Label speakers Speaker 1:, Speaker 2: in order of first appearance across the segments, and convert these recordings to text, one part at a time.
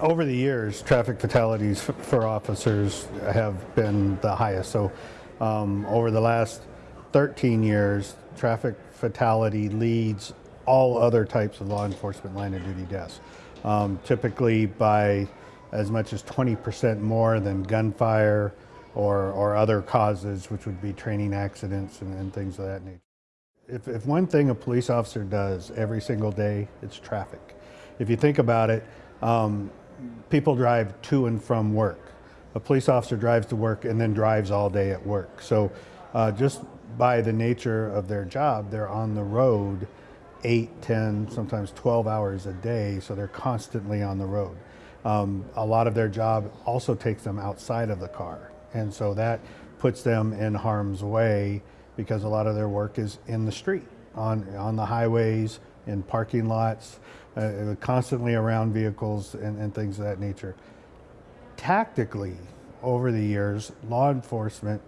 Speaker 1: over the years, traffic fatalities for officers have been the highest. So, um, over the last 13 years, traffic fatality leads all other types of law enforcement line of duty deaths. Um, typically by as much as 20% more than gunfire or, or other causes, which would be training accidents and, and things of that nature. If, if one thing a police officer does every single day, it's traffic. If you think about it, um, people drive to and from work. A police officer drives to work and then drives all day at work. So uh, just by the nature of their job, they're on the road eight, 10, sometimes 12 hours a day, so they're constantly on the road. Um, a lot of their job also takes them outside of the car, and so that puts them in harm's way because a lot of their work is in the street, on, on the highways, in parking lots, uh, constantly around vehicles and, and things of that nature. Tactically, over the years, law enforcement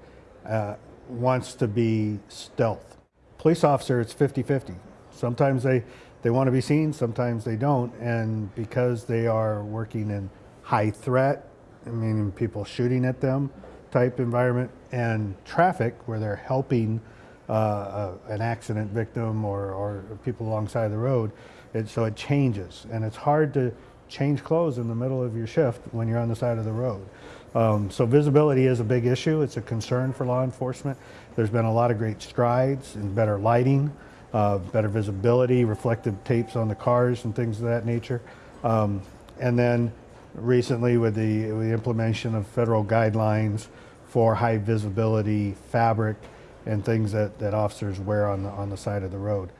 Speaker 1: uh, wants to be stealth. Police officer, it's 50 50. Sometimes they, they want to be seen, sometimes they don't. And because they are working in high threat, meaning people shooting at them type environment, and traffic where they're helping uh, uh, an accident victim or, or people alongside the road, it, so it changes. And it's hard to change clothes in the middle of your shift when you're on the side of the road. Um, so visibility is a big issue. It's a concern for law enforcement. There's been a lot of great strides in better lighting, uh, better visibility, reflective tapes on the cars and things of that nature. Um, and then recently with the, with the implementation of federal guidelines for high visibility fabric and things that, that officers wear on the, on the side of the road.